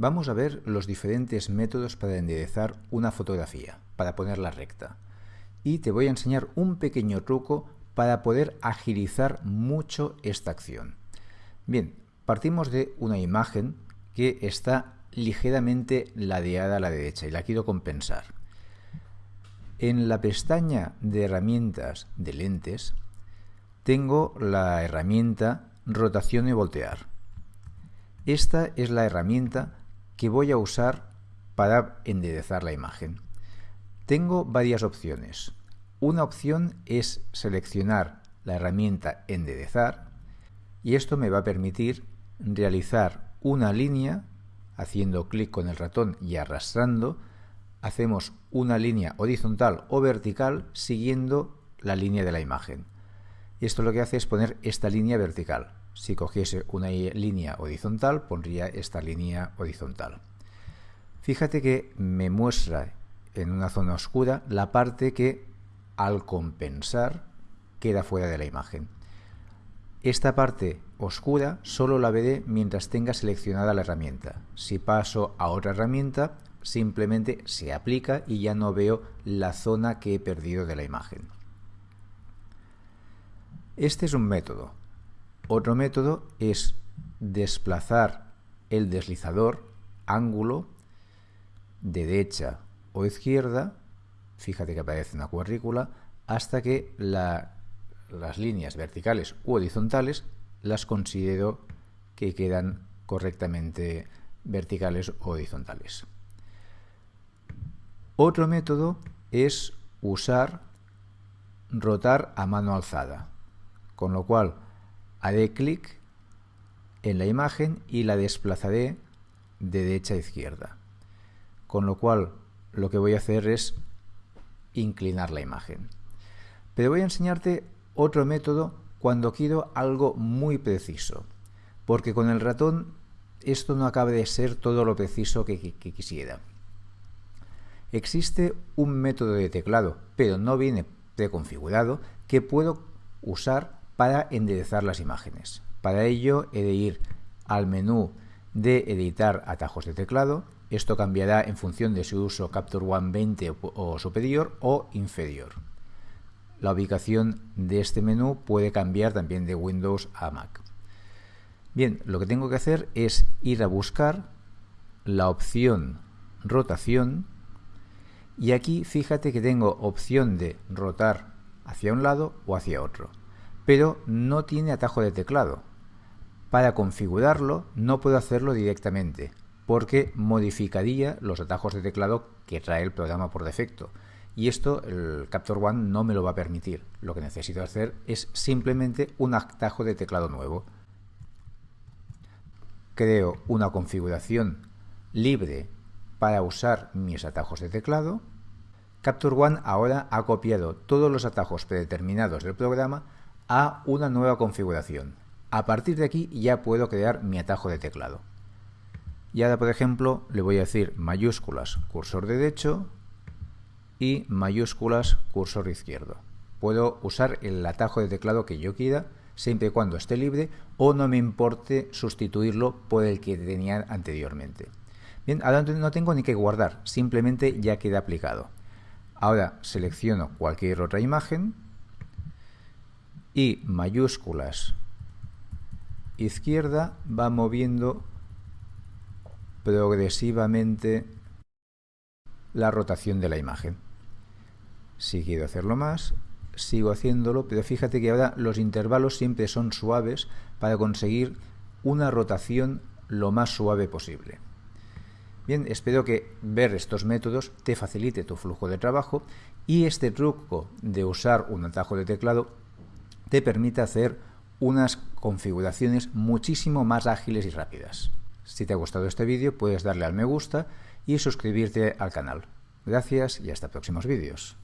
Vamos a ver los diferentes métodos para enderezar una fotografía, para ponerla recta. Y te voy a enseñar un pequeño truco para poder agilizar mucho esta acción. Bien, partimos de una imagen que está ligeramente ladeada a la derecha y la quiero compensar. En la pestaña de herramientas de lentes tengo la herramienta rotación y voltear. Esta es la herramienta que voy a usar para enderezar la imagen. Tengo varias opciones. Una opción es seleccionar la herramienta enderezar y esto me va a permitir realizar una línea haciendo clic con el ratón y arrastrando hacemos una línea horizontal o vertical siguiendo la línea de la imagen. Esto lo que hace es poner esta línea vertical. Si cogiese una línea horizontal, pondría esta línea horizontal. Fíjate que me muestra en una zona oscura la parte que al compensar queda fuera de la imagen. Esta parte oscura solo la veré mientras tenga seleccionada la herramienta. Si paso a otra herramienta, simplemente se aplica y ya no veo la zona que he perdido de la imagen. Este es un método. Otro método es desplazar el deslizador ángulo de derecha o izquierda, fíjate que aparece una cuadrícula, hasta que las líneas verticales u horizontales las considero que quedan correctamente verticales o horizontales. Otro método es usar rotar a mano alzada, con lo cual haré clic en la imagen y la desplazaré de derecha a izquierda. Con lo cual lo que voy a hacer es inclinar la imagen. Pero voy a enseñarte otro método cuando quiero algo muy preciso, porque con el ratón esto no acaba de ser todo lo preciso que, que quisiera. Existe un método de teclado, pero no viene preconfigurado, que puedo usar para enderezar las imágenes. Para ello he de ir al menú de editar atajos de teclado. Esto cambiará en función de si uso Capture One 20 o superior o inferior. La ubicación de este menú puede cambiar también de Windows a Mac. Bien, lo que tengo que hacer es ir a buscar la opción rotación y aquí fíjate que tengo opción de rotar hacia un lado o hacia otro pero no tiene atajo de teclado. Para configurarlo no puedo hacerlo directamente, porque modificaría los atajos de teclado que trae el programa por defecto. Y esto el Capture One no me lo va a permitir. Lo que necesito hacer es simplemente un atajo de teclado nuevo. Creo una configuración libre para usar mis atajos de teclado. Capture One ahora ha copiado todos los atajos predeterminados del programa a una nueva configuración. A partir de aquí ya puedo crear mi atajo de teclado. Y ahora, por ejemplo, le voy a decir mayúsculas cursor derecho y mayúsculas cursor izquierdo. Puedo usar el atajo de teclado que yo quiera, siempre y cuando esté libre o no me importe sustituirlo por el que tenía anteriormente. Bien, ahora no tengo ni que guardar, simplemente ya queda aplicado. Ahora selecciono cualquier otra imagen y mayúsculas izquierda va moviendo progresivamente la rotación de la imagen. Si quiero hacerlo más, sigo haciéndolo, pero fíjate que ahora los intervalos siempre son suaves para conseguir una rotación lo más suave posible. Bien, espero que ver estos métodos te facilite tu flujo de trabajo y este truco de usar un atajo de teclado te permite hacer unas configuraciones muchísimo más ágiles y rápidas. Si te ha gustado este vídeo puedes darle al me gusta y suscribirte al canal. Gracias y hasta próximos vídeos.